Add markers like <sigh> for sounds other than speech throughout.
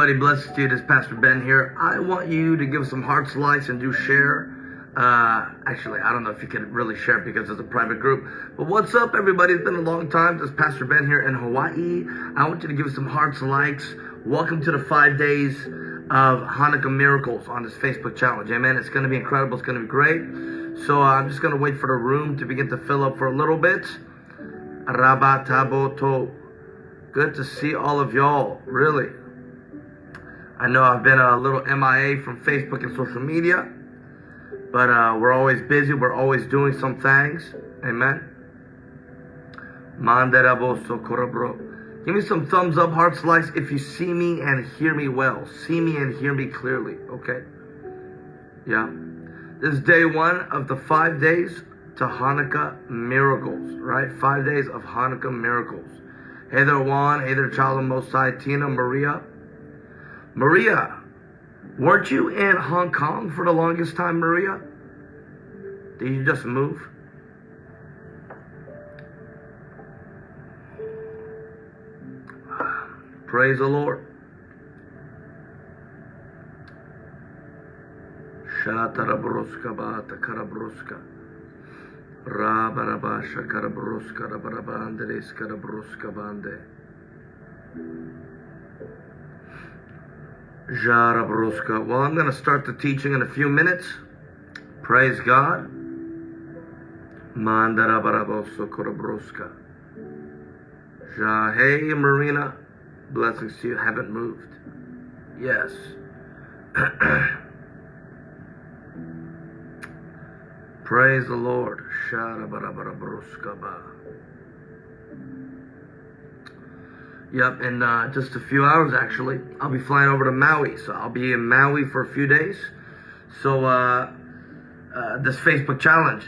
everybody, blessed to you. This is Pastor Ben here. I want you to give some hearts, likes, and do share. Uh, actually, I don't know if you can really share because it's a private group. But what's up, everybody? It's been a long time. This is Pastor Ben here in Hawaii. I want you to give some hearts, likes. Welcome to the five days of Hanukkah miracles on this Facebook challenge. Amen. It's going to be incredible. It's going to be great. So uh, I'm just going to wait for the room to begin to fill up for a little bit. Rabataboto. Good to see all of y'all. Really. I know I've been a little MIA from Facebook and social media, but uh, we're always busy. We're always doing some things. Amen. Give me some thumbs up, hearts, likes if you see me and hear me well. See me and hear me clearly. Okay. Yeah. This is day one of the five days to Hanukkah miracles, right? Five days of Hanukkah miracles. Hey there, Juan. Hey there, Child of Most High, Tina, Maria. Maria, weren't you in Hong Kong for the longest time, Maria? Did you just move? Praise the Lord. Shatarabruska bata karabruska. Rabarabasha karabruska rabarabandeles karabruska bande. Jarabruska. Well, I'm going to start the teaching in a few minutes. Praise God. Mandarabaraboso korabruska. Hey, Marina. Blessings to you. Haven't moved. Yes. <clears throat> Praise the Lord. Sharabarabarabaruskaba. Yep, in uh, just a few hours actually, I'll be flying over to Maui. So I'll be in Maui for a few days. So uh, uh, this Facebook challenge,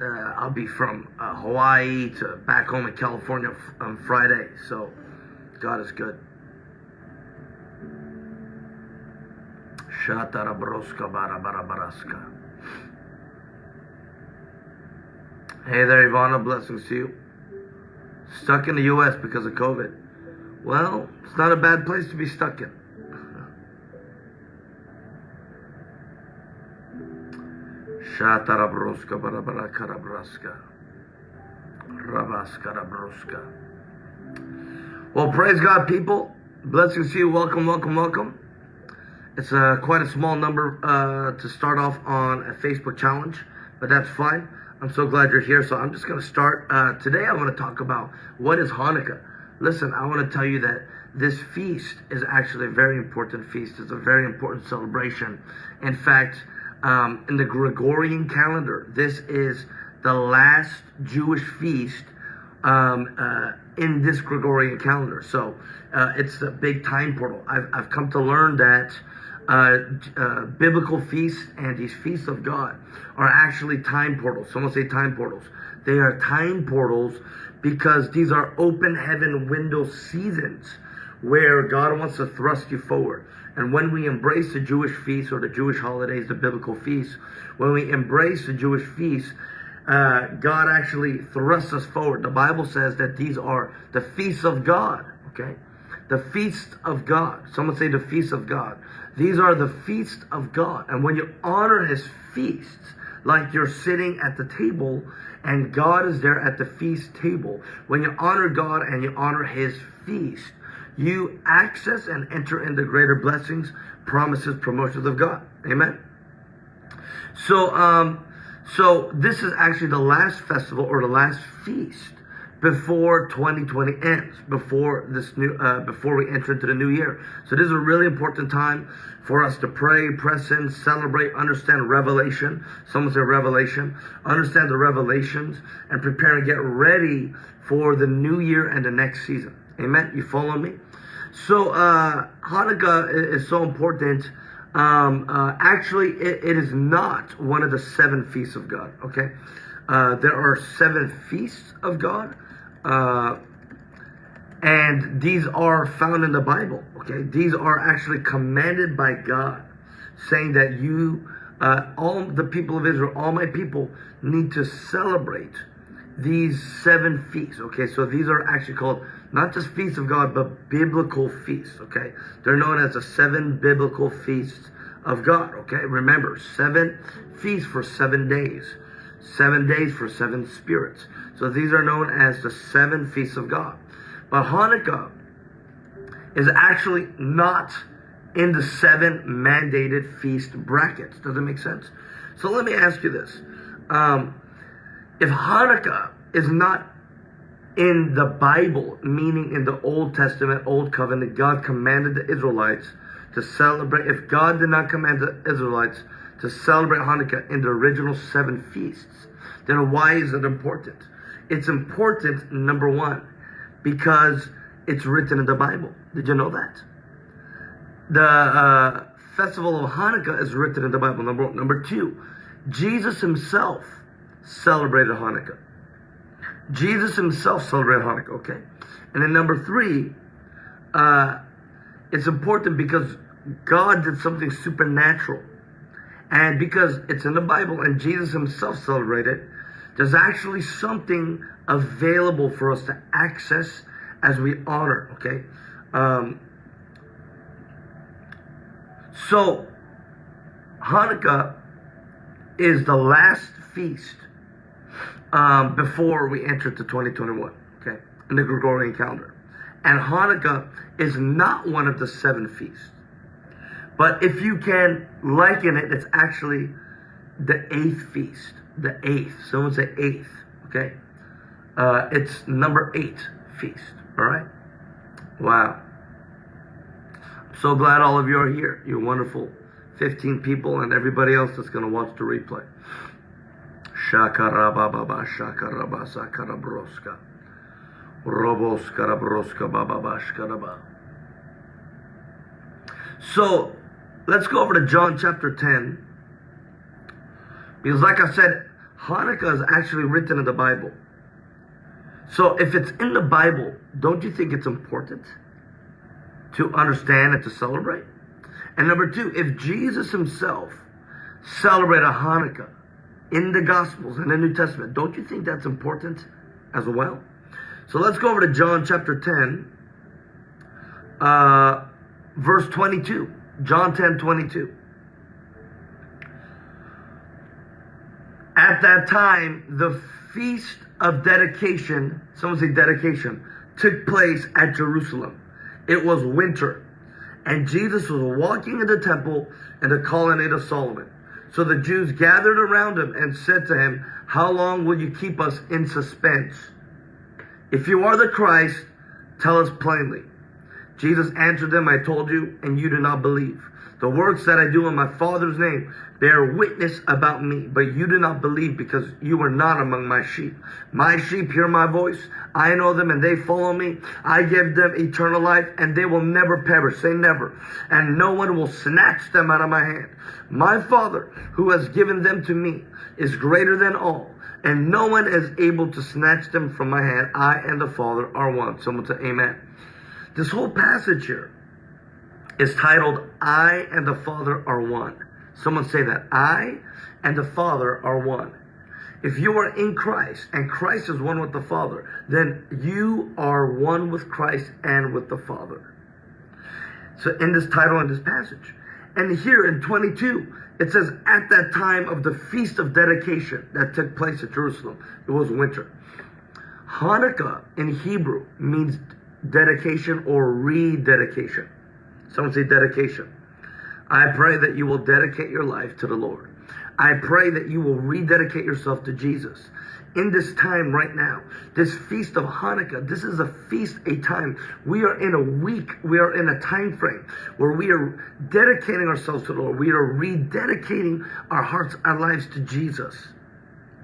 uh, I'll be from uh, Hawaii to back home in California on Friday. So God is good. Hey there, Ivana. Blessings to you. Stuck in the U.S. because of COVID. Well, it's not a bad place to be stuck in. Shatarabroska barabarakarabraska. Rabaskarabraska. Well, praise God, people. Blessings to you. Welcome, welcome, welcome. It's uh, quite a small number uh, to start off on a Facebook challenge, but that's fine. I'm so glad you're here. So I'm just going to start. Uh, today I want to talk about what is Hanukkah. Listen, I want to tell you that this feast is actually a very important feast. It's a very important celebration. In fact, um, in the Gregorian calendar, this is the last Jewish feast um, uh, in this Gregorian calendar. So uh, it's a big time portal. I've, I've come to learn that uh, uh, biblical feasts and these feasts of God are actually time portals. Someone say time portals. They are time portals because these are open heaven window seasons where God wants to thrust you forward. And when we embrace the Jewish feasts or the Jewish holidays, the biblical feasts, when we embrace the Jewish feasts, uh, God actually thrusts us forward. The Bible says that these are the feasts of God. Okay, the feast of God. Someone say the feast of God. These are the feasts of God. And when you honor His feasts, like you're sitting at the table and God is there at the feast table. When you honor God and you honor His feast, you access and enter into greater blessings, promises, promotions of God. Amen. So, um, so this is actually the last festival or the last feast before 2020 ends, before this new, uh, before we enter into the new year. So this is a really important time for us to pray, press in, celebrate, understand revelation. Someone say revelation. Understand the revelations and prepare and get ready for the new year and the next season. Amen. You follow me? So uh, Hanukkah is, so important. Um, uh, actually, it, it is not one of the seven feasts of God. Okay, uh, there are seven feasts of God, uh, and these are found in the Bible. Okay, these are actually commanded by God, saying that you, uh, all the people of Israel, all my people, need to celebrate these seven feasts. Okay, so these are actually called not just feasts of God, but biblical feasts. Okay, they're known as the seven biblical feasts of God. Okay, remember seven feasts for seven days, seven days for seven spirits. So these are known as the seven feasts of God. But Hanukkah is actually not in the seven mandated feast brackets. Does it make sense? So let me ask you this. Um, if Hanukkah is not in the Bible, meaning in the Old Testament, Old Covenant, God commanded the Israelites to celebrate, if God did not command the Israelites to celebrate Hanukkah in the original seven feasts, then why is it important? It's important, number one, because it's written in the Bible. Did you know that? The uh, festival of Hanukkah is written in the Bible. Number one. Number two, Jesus himself celebrated Hanukkah. Jesus himself celebrated Hanukkah, okay? And then number three, uh, it's important because God did something supernatural. And because it's in the Bible and Jesus himself celebrated, there's actually something available for us to access as we honor, okay? Um, so, Hanukkah is the last feast um, before we enter to 2021, okay, in the Gregorian calendar. And Hanukkah is not one of the seven feasts. But if you can liken it, it's actually the eighth feast. The eighth. Someone say eighth, okay? Uh, it's number eight feast, all right? Wow. So glad all of you are here. You're wonderful 15 people and everybody else that's going to watch the replay. Shakarababa shakaraba sakarabroska. Roboskarabrosca bababashkaraba. So let's go over to John chapter 10. Because like I said, Hanukkah is actually written in the Bible. So if it's in the Bible, don't you think it's important to understand and to celebrate? And number two, if Jesus himself celebrated a Hanukkah in the Gospels and the New Testament, don't you think that's important as well? So let's go over to John chapter 10, uh, verse 22. John 10, 22. At that time, the feast of dedication, someone say dedication, took place at Jerusalem. It was winter. And Jesus was walking in the temple in the colonnade of Solomon. So the Jews gathered around him and said to him, How long will you keep us in suspense? If you are the Christ, tell us plainly. Jesus answered them, I told you, and you do not believe. The works that I do in my Father's name bear witness about me, but you do not believe because you are not among my sheep. My sheep hear my voice. I know them and they follow me. I give them eternal life and they will never perish. Say never. And no one will snatch them out of my hand. My Father, who has given them to me, is greater than all and no one is able to snatch them from my hand. I and the Father are one. Someone say amen. This whole passage here is titled, I and the Father are one. Someone say that. I and the Father are one. If you are in Christ and Christ is one with the Father, then you are one with Christ and with the Father. So in this title and this passage. And here in 22, it says, at that time of the feast of dedication that took place at Jerusalem, it was winter. Hanukkah in Hebrew means dedication or rededication. Someone say dedication. I pray that you will dedicate your life to the Lord. I pray that you will rededicate yourself to Jesus. In this time right now, this feast of Hanukkah, this is a feast, a time. We are in a week, we are in a time frame where we are dedicating ourselves to the Lord. We are rededicating our hearts, our lives to Jesus.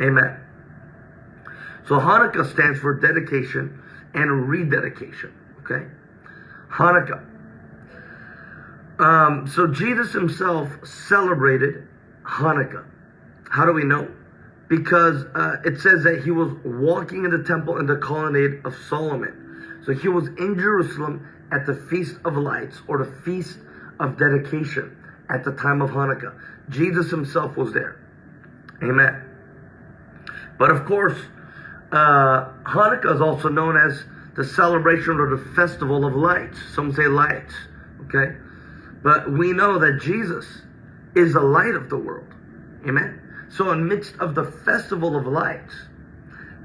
Amen. So Hanukkah stands for dedication and rededication. Okay? Hanukkah. Um, so Jesus himself celebrated Hanukkah. How do we know? Because uh, it says that he was walking in the temple in the colonnade of Solomon. So he was in Jerusalem at the Feast of Lights or the Feast of Dedication at the time of Hanukkah. Jesus himself was there. Amen. But of course, uh, Hanukkah is also known as the celebration or the festival of lights. Some say lights. Okay? But we know that Jesus is the light of the world. Amen. So in midst of the festival of lights,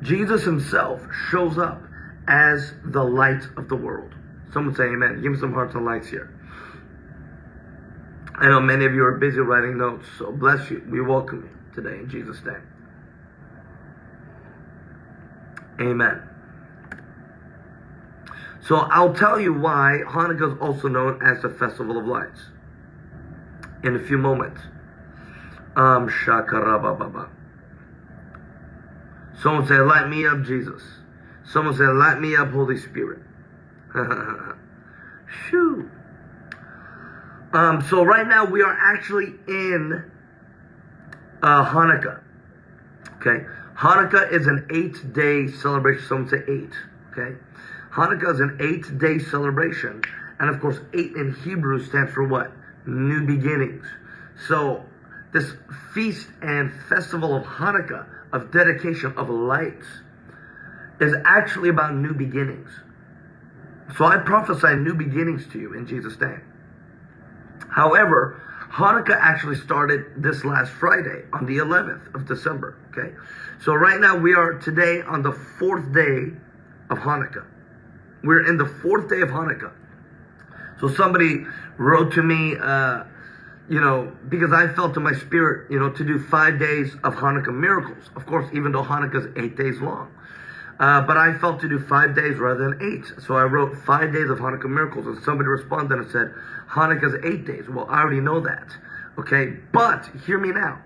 Jesus himself shows up as the light of the world. Someone say amen. Give me some hearts and lights here. I know many of you are busy writing notes, so bless you. We welcome you today in Jesus' name. Amen. So I'll tell you why Hanukkah is also known as the Festival of Lights in a few moments. Um. Someone said, light me up, Jesus. Someone said, light me up, Holy Spirit. <laughs> Shoo. Um, so right now we are actually in uh, Hanukkah. Okay. Hanukkah is an eight day celebration. Someone say eight. Okay. Hanukkah is an eight day celebration. And of course, eight in Hebrew stands for what? New beginnings. So this feast and festival of Hanukkah, of dedication of lights, is actually about new beginnings. So I prophesy new beginnings to you in Jesus' name. However, Hanukkah actually started this last Friday on the 11th of December. Okay. So right now we are today on the fourth day of Hanukkah. We're in the fourth day of Hanukkah. So somebody wrote to me, uh, you know, because I felt in my spirit, you know, to do five days of Hanukkah miracles. Of course, even though Hanukkah is eight days long. Uh, but I felt to do five days rather than eight. So I wrote five days of Hanukkah miracles. And somebody responded and said, Hanukkah is eight days. Well, I already know that. Okay. But hear me now.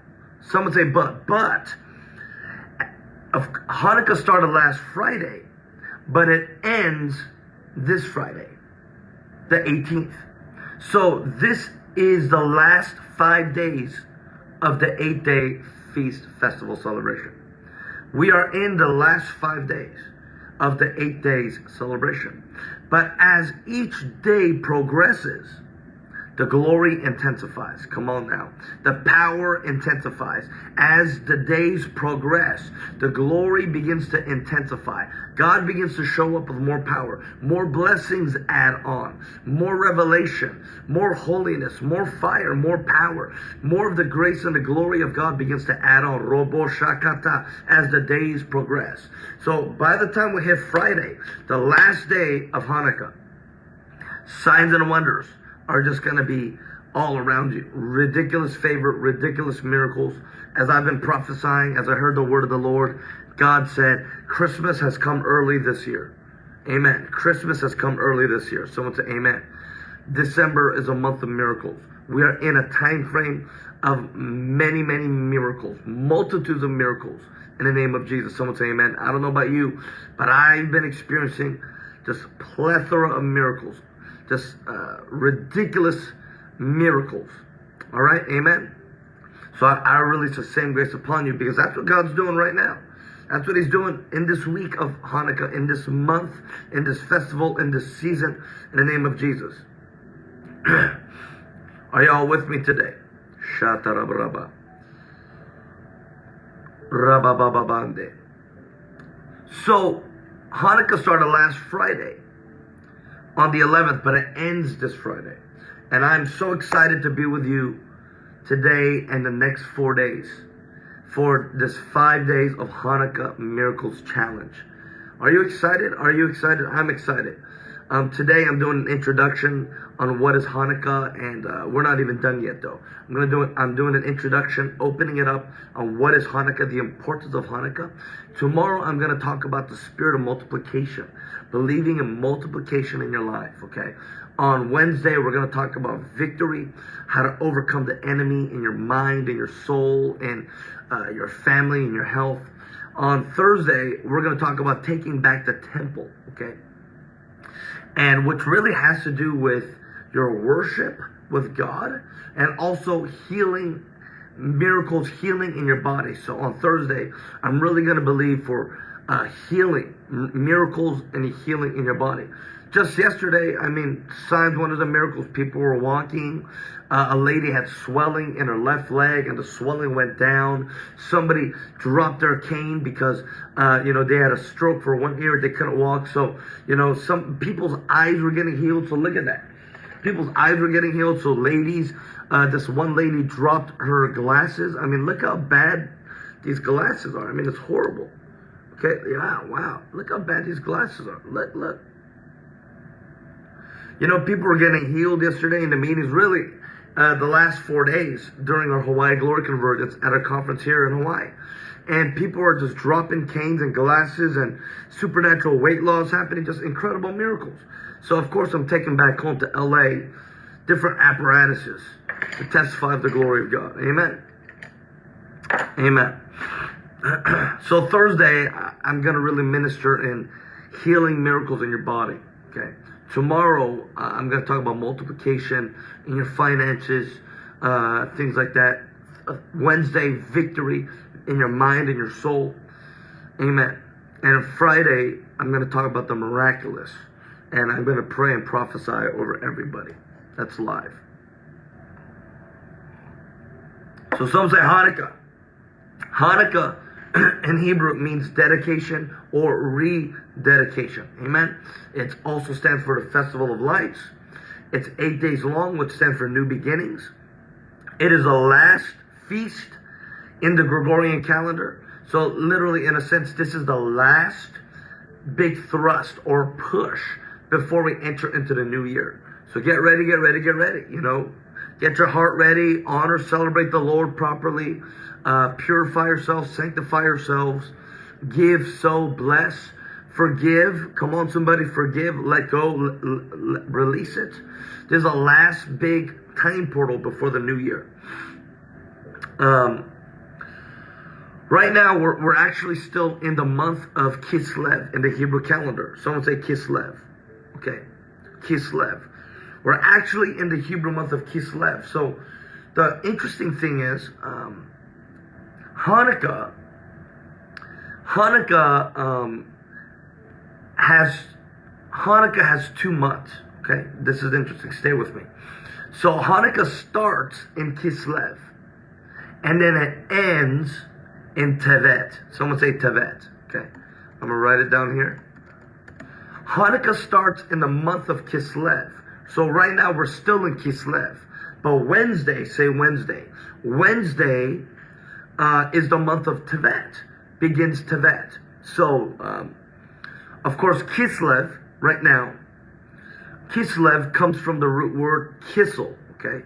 Someone say, but, but, Hanukkah started last Friday, but it ends this Friday, the 18th. So this is the last five days of the eight day feast festival celebration. We are in the last five days of the eight days celebration. But as each day progresses, the glory intensifies. Come on now. The power intensifies. As the days progress, the glory begins to intensify. God begins to show up with more power. More blessings add on. More revelation. More holiness. More fire. More power. More of the grace and the glory of God begins to add on. Robo Shakata as the days progress. So by the time we hit Friday, the last day of Hanukkah, signs and wonders are just going to be all around you. Ridiculous favor, ridiculous miracles. As I've been prophesying, as I heard the word of the Lord, God said, Christmas has come early this year. Amen. Christmas has come early this year. Someone say amen. December is a month of miracles. We are in a time frame of many, many miracles, multitudes of miracles in the name of Jesus. Someone say amen. I don't know about you, but I've been experiencing just plethora of miracles just uh, ridiculous miracles. All right, amen. So I, I release the same grace upon you because that's what God's doing right now. That's what He's doing in this week of Hanukkah, in this month, in this festival, in this season, in the name of Jesus. <clears throat> Are y'all with me today? Shatarabraba. Rababababande. So, Hanukkah started last Friday on the 11th, but it ends this Friday. And I'm so excited to be with you today and the next four days for this five days of Hanukkah Miracles Challenge. Are you excited? Are you excited? I'm excited. Um, today I'm doing an introduction on what is Hanukkah, and uh, we're not even done yet though. I'm gonna do it. I'm doing an introduction, opening it up on what is Hanukkah, the importance of Hanukkah. Tomorrow I'm gonna talk about the spirit of multiplication, believing in multiplication in your life. Okay. On Wednesday we're gonna talk about victory, how to overcome the enemy in your mind, in your soul, in uh, your family, in your health. On Thursday we're gonna talk about taking back the temple. Okay and which really has to do with your worship with God and also healing miracles healing in your body. So on thursday i'm really going to believe for uh, healing miracles and healing in your body just yesterday, I mean, signs, one of the miracles, people were walking. Uh, a lady had swelling in her left leg and the swelling went down. Somebody dropped their cane because, uh, you know, they had a stroke for one year. They couldn't walk. So, you know, some people's eyes were getting healed. So look at that. People's eyes were getting healed. So ladies, uh, this one lady dropped her glasses. I mean, look how bad these glasses are. I mean, it's horrible. Okay. Yeah. Wow. Look how bad these glasses are. Look, look. You know, people were getting healed yesterday in the meetings, really, uh, the last four days during our Hawaii Glory Convergence at a conference here in Hawaii. And people are just dropping canes and glasses and supernatural weight loss happening, just incredible miracles. So, of course, I'm taking back home to LA different apparatuses to testify of the glory of God. Amen. Amen. <clears throat> so, Thursday, I'm going to really minister in healing miracles in your body. Okay. Tomorrow, I'm going to talk about multiplication in your finances, uh, things like that. Uh, Wednesday, victory in your mind and your soul. Amen. And Friday, I'm going to talk about the miraculous. And I'm going to pray and prophesy over everybody. That's live. So some say Hanukkah. Hanukkah <clears throat> in Hebrew means dedication or rededication. Amen. It also stands for the Festival of Lights. It's eight days long, which stands for new beginnings. It is the last feast in the Gregorian calendar. So literally, in a sense, this is the last big thrust or push before we enter into the new year. So get ready, get ready, get ready. You know, get your heart ready, honor, celebrate the Lord properly uh, purify yourselves, sanctify yourselves, give, so bless, forgive. Come on, somebody, forgive, let go, release it. There's a last big time portal before the new year. Um, right now, we're, we're actually still in the month of Kislev in the Hebrew calendar. Someone say Kislev. Okay, Kislev. We're actually in the Hebrew month of Kislev. So the interesting thing is, um, Hanukkah, Hanukkah um, has Hanukkah has two months. Okay, this is interesting. Stay with me. So Hanukkah starts in Kislev, and then it ends in Tevet. Someone say Tevet. Okay, I'm gonna write it down here. Hanukkah starts in the month of Kislev. So right now we're still in Kislev. But Wednesday, say Wednesday. Wednesday uh, is the month of Tevet, begins Tevet. So, um, of course, Kislev, right now, Kislev comes from the root word kissel, okay?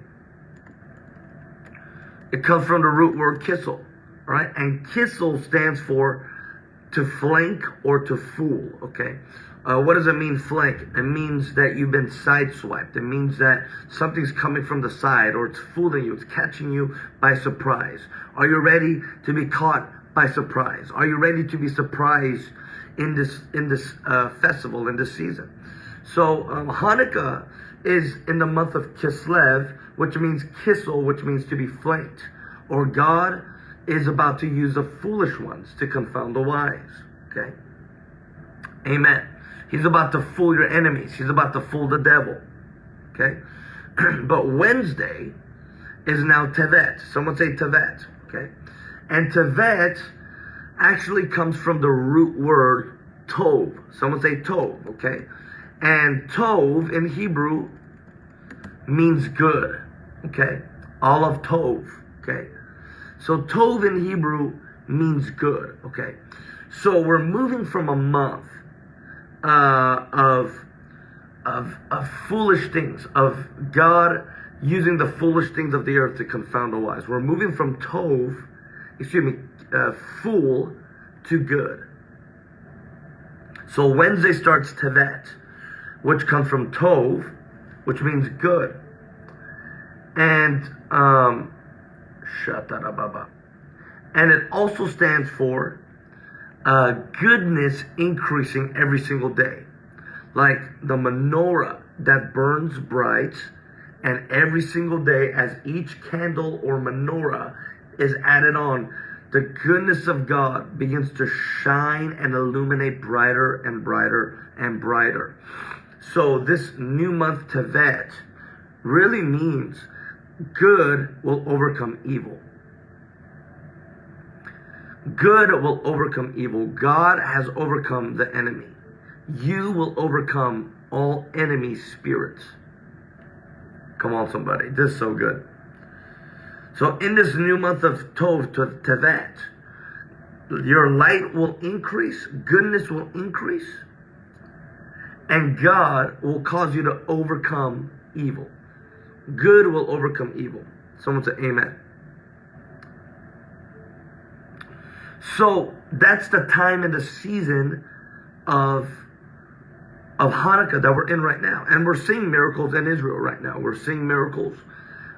It comes from the root word kissel, right? And kissel stands for to flank or to fool, okay? Uh, what does it mean, flank? It means that you've been sideswiped. It means that something's coming from the side or it's fooling you. It's catching you by surprise. Are you ready to be caught by surprise? Are you ready to be surprised in this in this uh, festival in this season? So um, Hanukkah is in the month of Kislev, which means kissel, which means to be flanked, or God is about to use the foolish ones to confound the wise. Okay. Amen. He's about to fool your enemies. He's about to fool the devil. Okay? <clears throat> but Wednesday is now Tevet. Someone say Tevet. Okay? And Tevet actually comes from the root word Tov. Someone say Tov. Okay? And Tov in Hebrew means good. Okay? All of Tov. Okay? So Tov in Hebrew means good. Okay? So we're moving from a month uh, of, of, of foolish things, of God using the foolish things of the earth to confound the wise. We're moving from tov, excuse me, uh, fool to good. So Wednesday starts Tevet, which comes from tov, which means good. And um, and it also stands for uh, goodness increasing every single day. like the menorah that burns bright, and every single day, as each candle or menorah is added on, the goodness of God begins to shine and illuminate brighter and brighter and brighter. So, this new month, Tevet, really means good will overcome evil. Good will overcome evil. God has overcome the enemy. You will overcome all enemy spirits. Come on, somebody. This is so good. So, in this new month of Tov, to Tevet, your light will increase, goodness will increase, and God will cause you to overcome evil. Good will overcome evil. Someone say amen. So that's the time and the season of of Hanukkah that we're in right now, and we're seeing miracles in Israel right now. We're seeing miracles.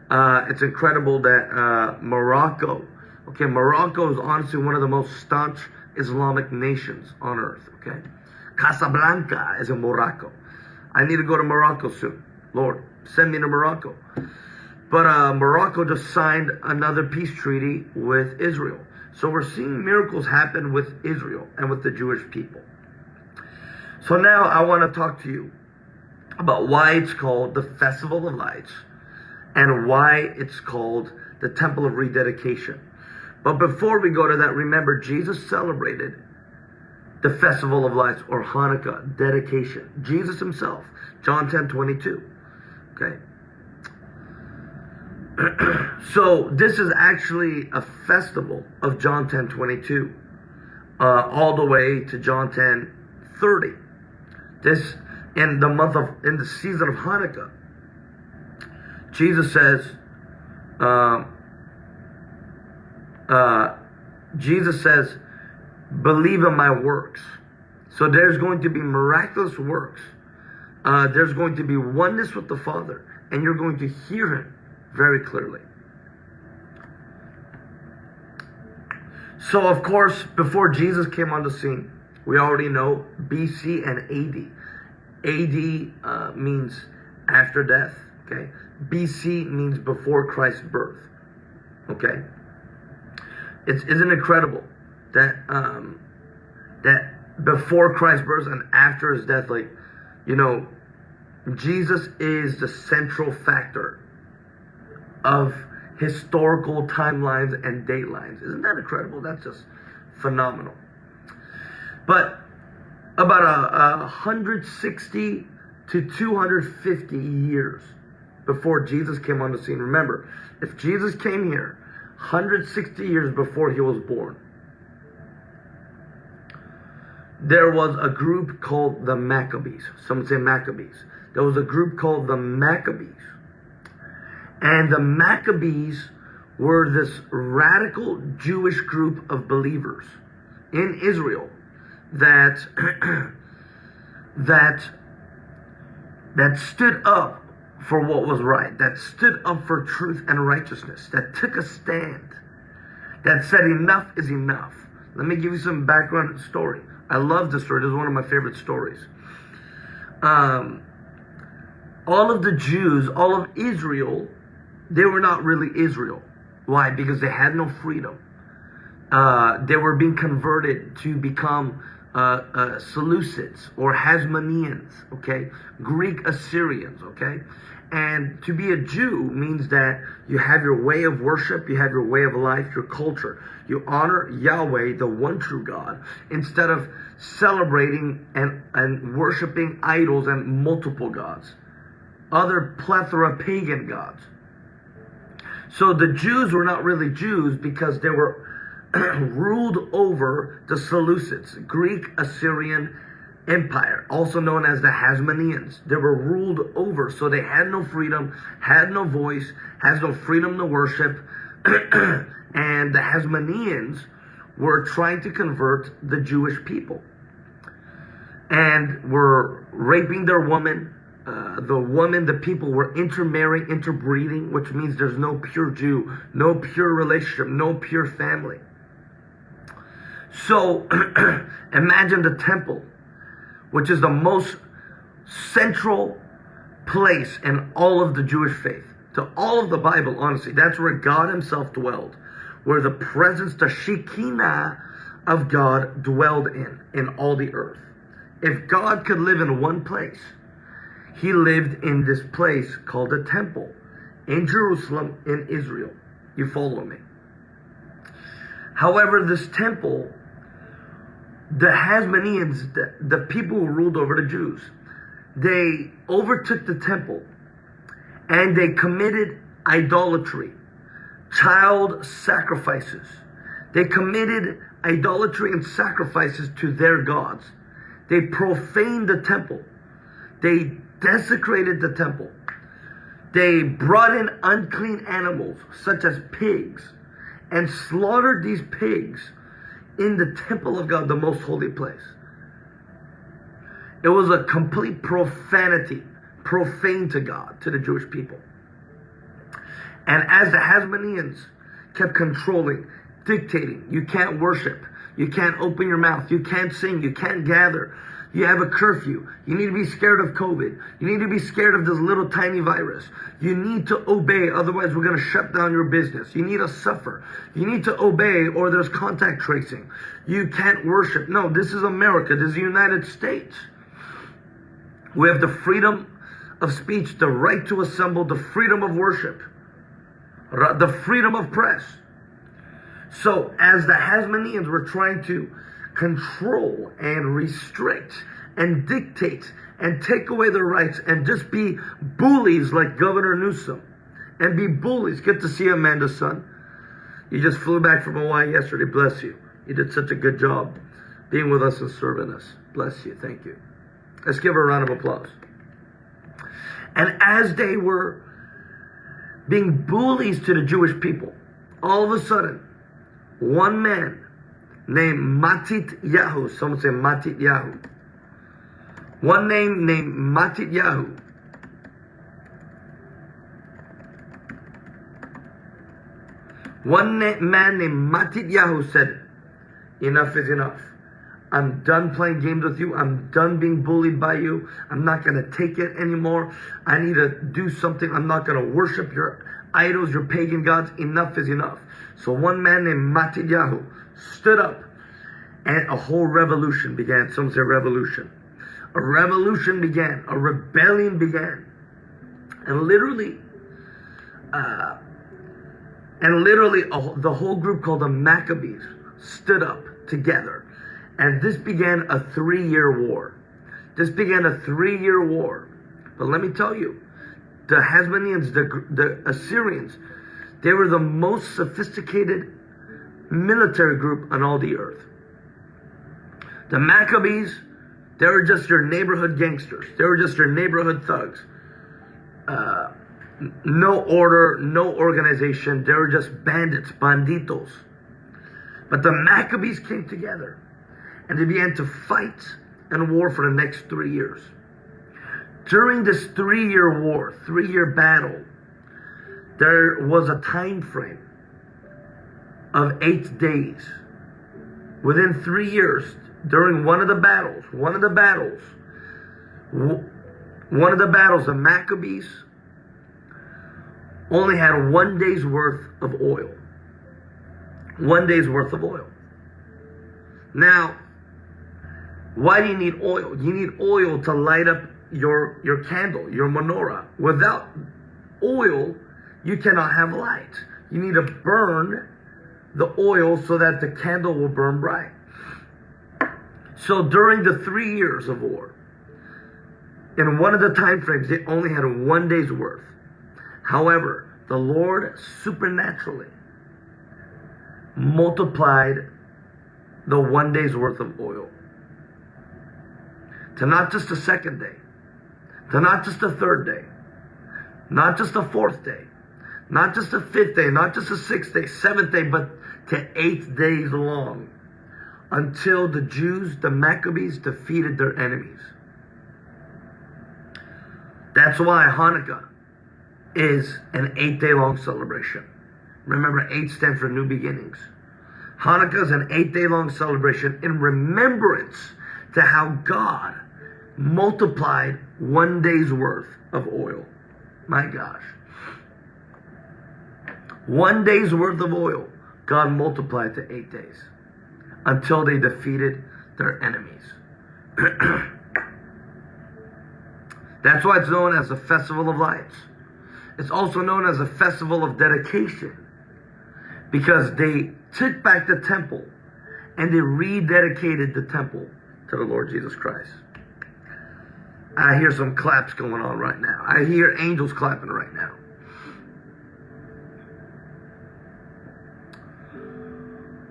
Uh, it's incredible that uh, Morocco, okay, Morocco is honestly one of the most staunch Islamic nations on earth. Okay, Casablanca is in Morocco. I need to go to Morocco soon. Lord, send me to Morocco. But uh, Morocco just signed another peace treaty with Israel. So we're seeing miracles happen with Israel and with the Jewish people. So now I want to talk to you about why it's called the Festival of Lights and why it's called the Temple of Rededication. But before we go to that, remember Jesus celebrated the Festival of Lights or Hanukkah dedication. Jesus himself, John 10 22. Okay. <clears throat> so this is actually a festival of John 10 22, uh, all the way to John 10 30. This in the month of in the season of Hanukkah. Jesus says, uh, uh, Jesus says, believe in my works. So there's going to be miraculous works. Uh, there's going to be oneness with the Father, and you're going to hear Him very clearly. So, of course, before Jesus came on the scene, we already know BC and AD. AD uh, means after death, okay? BC means before Christ's birth, okay? It's, isn't incredible that um, that before Christ's birth and after his death, like, you know, Jesus is the central factor of historical timelines and datelines. Isn't that incredible? That's just phenomenal. But about a, a 160 to 250 years before Jesus came on the scene. Remember, if Jesus came here 160 years before he was born, there was a group called the Maccabees. Some say Maccabees. There was a group called the Maccabees. And the Maccabees were this radical Jewish group of believers in Israel that <clears throat> that that stood up for what was right, that stood up for truth and righteousness, that took a stand, that said enough is enough. Let me give you some background story. I love this story. This is one of my favorite stories. Um, all of the Jews, all of Israel, they were not really Israel. Why? Because they had no freedom. Uh, they were being converted to become uh, uh, Seleucids or Hasmoneans, okay? Greek Assyrians, okay? And to be a Jew means that you have your way of worship, you have your way of life, your culture. You honor Yahweh, the one true God, instead of celebrating and, and worshiping idols and multiple gods, other plethora pagan gods. So the Jews were not really Jews because they were <clears throat> ruled over the Seleucids, Greek Assyrian Empire, also known as the Hasmoneans. They were ruled over, so they had no freedom, had no voice, has no freedom to worship. <clears throat> and the Hasmoneans were trying to convert the Jewish people and were raping their women. Uh, the woman, the people were intermarrying, interbreeding, which means there's no pure Jew, no pure relationship, no pure family. So <clears throat> imagine the temple, which is the most central place in all of the Jewish faith, to all of the Bible, honestly. That's where God Himself dwelled, where the presence, the Shekinah of God dwelled in, in all the earth. If God could live in one place, He lived in this place called the temple in Jerusalem, in Israel. You follow me? However, this temple, the Hasmoneans, the, the people who ruled over the Jews, they overtook the temple and they committed idolatry, child sacrifices. They committed idolatry and sacrifices to their gods. They profaned the temple. They desecrated the temple. They brought in unclean animals, such as pigs, and slaughtered these pigs in the temple of God, the most holy place. It was a complete profanity, profane to God, to the Jewish people. And as the Hasmoneans kept controlling, dictating, you can't worship, you can't open your mouth, you can't sing, you can't gather, you have a curfew. You need to be scared of COVID. You need to be scared of this little tiny virus. You need to obey, otherwise, we're going to shut down your business. You need to suffer. You need to obey, or there's contact tracing. You can't worship. No, this is America. This is the United States. We have the freedom of speech, the right to assemble, the freedom of worship, the freedom of press. So, as the Hasmoneans were trying to control and restrict and dictate and take away their rights and just be bullies like Governor Newsom and be bullies. Good to see Amanda, son. You just flew back from Hawaii yesterday. Bless you. You did such a good job being with us and serving us. Bless you. Thank you. Let's give her a round of applause. And as they were being bullies to the Jewish people, all of a sudden, one man named Matityahu. Someone say Matityahu. One name named Matityahu. One man named Matityahu said, Enough is enough. I'm done playing games with you. I'm done being bullied by you. I'm not going to take it anymore. I need to do something. I'm not going to worship your idols, your pagan gods. Enough is enough. So one man named Matityahu stood up and a whole revolution began. Some say revolution. A revolution began. A rebellion began. And literally, uh, and literally a, the whole group called the Maccabees stood up together. And this began a three-year war. This began a three-year war. But let me tell you, the Hasmoneans, the, the Assyrians, they were the most sophisticated military group on all the earth. The Maccabees, they were just your neighborhood gangsters. They were just your neighborhood thugs. Uh, no order, no organization. They were just bandits, banditos. But the Maccabees came together and they began to fight and war for the next three years. During this three year war, three year battle, there was a time frame of eight days. Within three years, during one of the battles, one of the battles, one of the battles, the Maccabees only had one day's worth of oil. One day's worth of oil. Now, why do you need oil? You need oil to light up your, your candle, your menorah. Without oil, you cannot have light. You need to burn the oil so that the candle will burn bright. So during the three years of war, in one of the time frames, they only had one day's worth. However, the Lord supernaturally multiplied the one day's worth of oil to not just the second day, to not just the third day, not just the fourth day, not just the fifth day, not just the sixth day, seventh day, but to eight days long until the Jews, the Maccabees, defeated their enemies. That's why Hanukkah is an eight day long celebration. Remember, eight stands for new beginnings. Hanukkah is an eight day long celebration in remembrance to how God multiplied one day's worth of oil. My gosh. One day's worth of oil, God multiplied to eight days until they defeated their enemies. <clears throat> That's why it's known as the Festival of Lights. It's also known as a festival of dedication because they took back the temple and they rededicated the temple to the Lord Jesus Christ. I hear some claps going on right now. I hear angels clapping right now.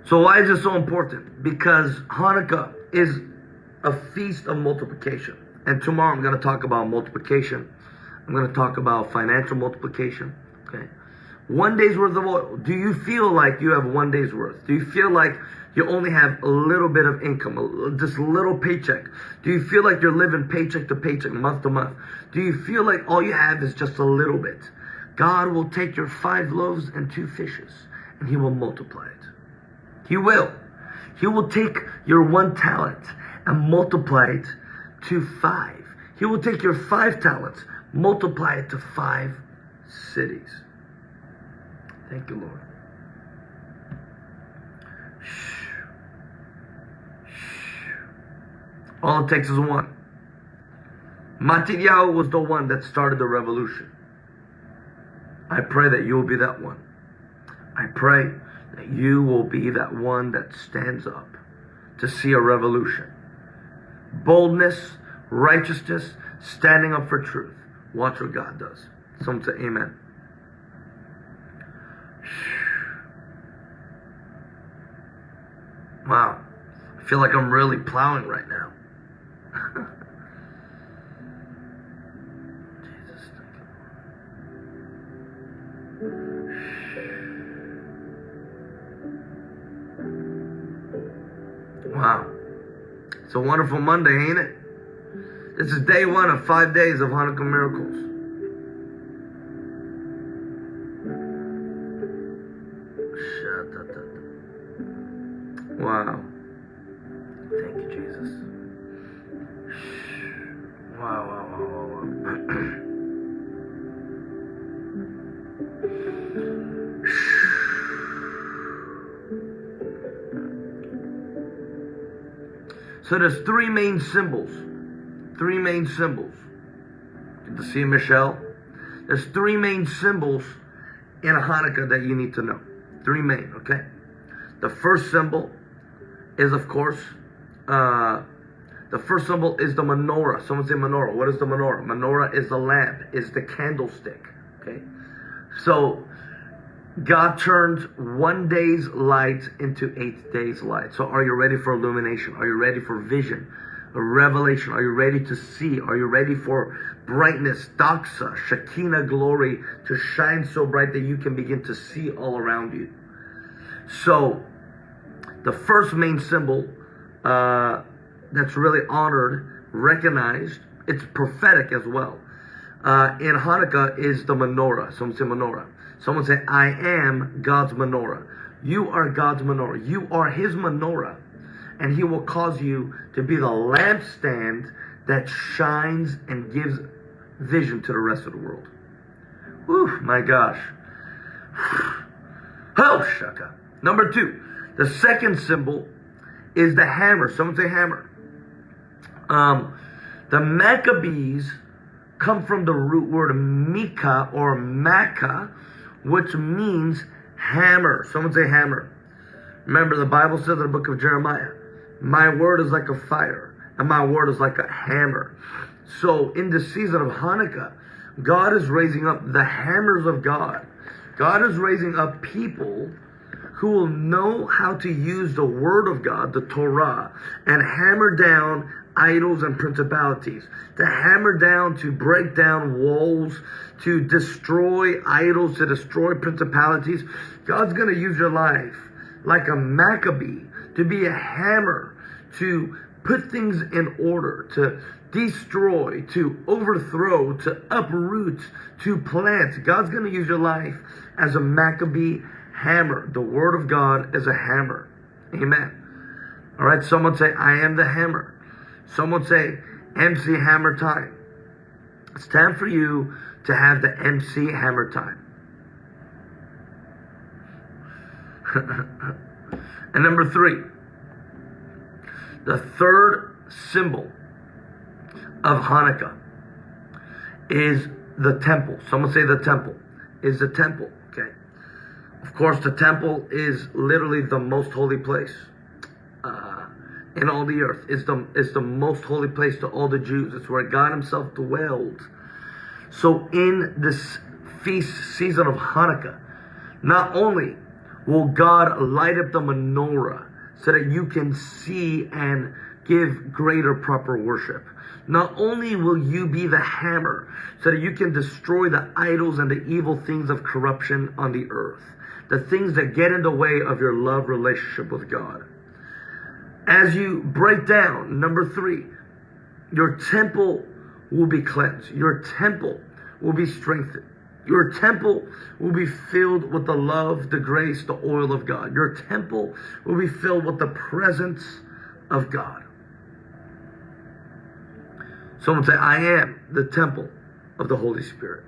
So why is this so important? Because Hanukkah is a feast of multiplication. And tomorrow I'm going to talk about multiplication. I'm going to talk about financial multiplication. Okay. One day's worth of oil. Do you feel like you have one day's worth? Do you feel like you only have a little bit of income, just a little paycheck? Do you feel like you're living paycheck to paycheck, month to month? Do you feel like all you have is just a little bit? God will take your five loaves and two fishes and he will multiply it. He will. He will take your one talent and multiply it to five. He will take your five talents, multiply it to five cities. Thank you, Lord. All it takes is one. Matityahu was the one that started the revolution. I pray that you will be that one. I pray that you will be that one that stands up to see a revolution. Boldness, righteousness, standing up for truth. Watch what God does. Someone say amen. Wow. I feel like I'm really plowing right now. <laughs> Wow. It's a wonderful Monday, ain't it? This is day one of five days of Hanukkah miracles. So there's three main symbols. Three main symbols. Get to see Michelle? There's three main symbols in a Hanukkah that you need to know. Three main, okay? The first symbol is, of course, uh, the first symbol is the menorah. Someone say menorah. What is the menorah? Menorah is the lamp, is the candlestick. Okay? So God turns one day's light into eight days' light. So are you ready for illumination? Are you ready for vision? A revelation? Are you ready to see? Are you ready for brightness, doxa, Shekinah glory to shine so bright that you can begin to see all around you? So, the first main symbol uh, that's really honored, recognized, it's prophetic as well. Uh, in Hanukkah is the menorah. some say menorah. Someone say, I am God's menorah. You are God's menorah. You are His menorah. And He will cause you to be the lampstand that shines and gives vision to the rest of the world. Whew, my gosh. <sighs> Oh, shaka. Number two, the second symbol is the hammer. Someone say hammer. Um, the Maccabees come from the root word Mika or Makkah, which means hammer. Someone say hammer. Remember, the Bible says in the book of Jeremiah, My word is like a fire, and my word is like a hammer. So, in the season of Hanukkah, God is raising up the hammers of God. God is raising up people who will know how to use the Word of God, the Torah, and hammer down idols and principalities, to hammer down, to break down walls, to destroy idols, to destroy principalities. God's going to use your life like a Maccabee to be a hammer, to put things in order, to destroy, to overthrow, to uproot, to plant. God's going to use your life as a Maccabee hammer. The word of God is a hammer. Amen. All right, someone say, I am the hammer. Someone say, MC Hammer time. It's time for you to have the MC Hammer time. <laughs> and number three, the third symbol of Hanukkah is the temple. Someone say the temple is the temple. Of course, the temple is literally the most holy place uh, in all the earth. It's the it's the most holy place to all the Jews. It's where God Himself dwelled. So in this feast season of Hanukkah, not only will God light up the menorah so that you can see and give greater proper worship. Not only will you be the hammer so that you can destroy the idols and the evil things of corruption on the earth, the things that get in the way of your love relationship with God. As you break down, number three, your temple will be cleansed. Your temple will be strengthened. Your temple will be filled with the love, the grace, the oil of God. Your temple will be filled with the presence of God. Someone say, I am the temple of the Holy Spirit.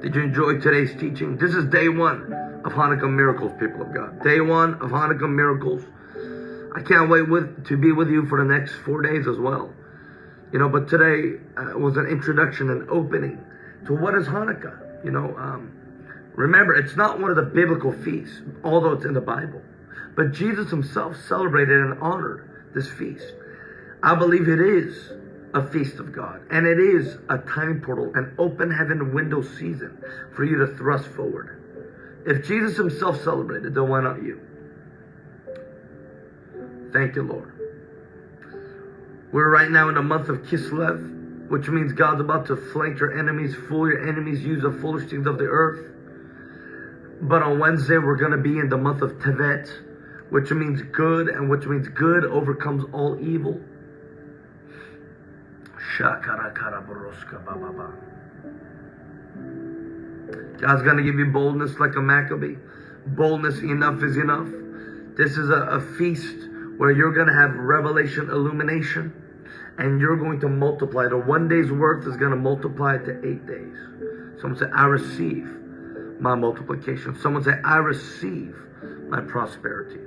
Did you enjoy today's teaching? This is day one of Hanukkah miracles, people of God. Day one of Hanukkah miracles. I can't wait with, to be with you for the next four days as well. You know, but today uh, was an introduction, an opening to what is Hanukkah. You know, um, remember, it's not one of the biblical feasts, although it's in the Bible. But Jesus himself celebrated and honored this feast. I believe it is a feast of God. And it is a time portal, an open heaven window season for you to thrust forward. If Jesus himself celebrated, then why not you? Thank you, Lord. We're right now in the month of Kislev, which means God's about to flank your enemies, fool your enemies, use the foolish things of the earth. But on Wednesday, we're going to be in the month of Tevet, which means good, and which means good overcomes all evil. God's going to give you boldness like a Maccabee. Boldness enough is enough. This is a, a feast where you're going to have revelation illumination and you're going to multiply. The one day's worth is going to multiply to eight days. Someone say, I receive my multiplication. Someone say, I receive my prosperity.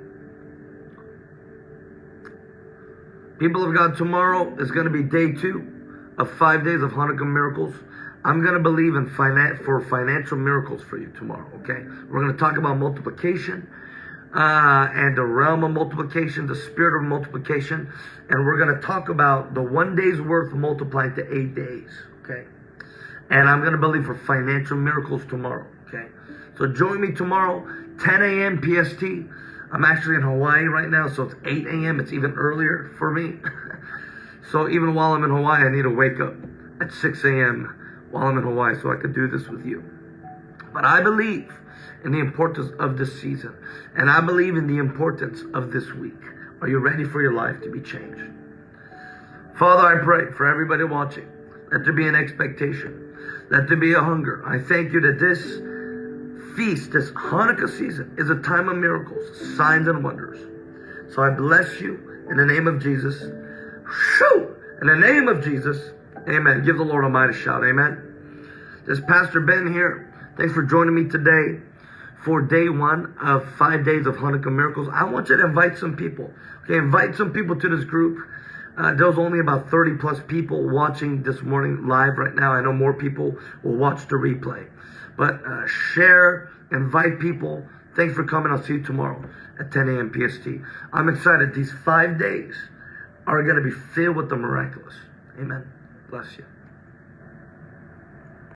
People of God, tomorrow is going to be day two of five days of Hanukkah miracles. I'm going to believe in finan- for financial miracles for you tomorrow, okay? We're going to talk about multiplication uh, and the realm of multiplication, the spirit of multiplication, and we're going to talk about the one day's worth multiplied to eight days, okay? And I'm going to believe for financial miracles tomorrow, okay? So join me tomorrow, 10 a.m. PST. I'm actually in Hawaii right now, so it's 8 a.m. It's even earlier for me. <laughs> so even while I'm in Hawaii, I need to wake up at 6 a.m while I'm in Hawaii so I could do this with you. But I believe in the importance of this season. And I believe in the importance of this week. Are you ready for your life to be changed? Father, I pray for everybody watching. Let there be an expectation. Let there be a hunger. I thank you that this feast, this Hanukkah season, is a time of miracles, signs, and wonders. So I bless you in the name of Jesus. Shoo! In the name of Jesus. Amen. Give the Lord a mighty shout. Amen. This Pastor Ben here. Thanks for joining me today for day one of five days of Hanukkah miracles. I want you to invite some people. Okay, invite some people to this group. Uh, there's only about 30 plus people watching this morning live right now. I know more people will watch the replay. But uh, share, invite people. Thanks for coming. I'll see you tomorrow at 10 a.m. PST. I'm excited. These five days are going to be filled with the miraculous. Amen. Bless you.